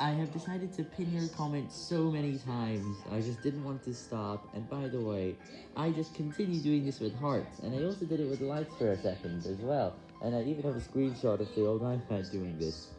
I have decided to pin your comment so many times, I just didn't want to stop, and by the way, I just continue doing this with hearts, and I also did it with lights for a second as well, and I even have a screenshot of the old iPad doing this.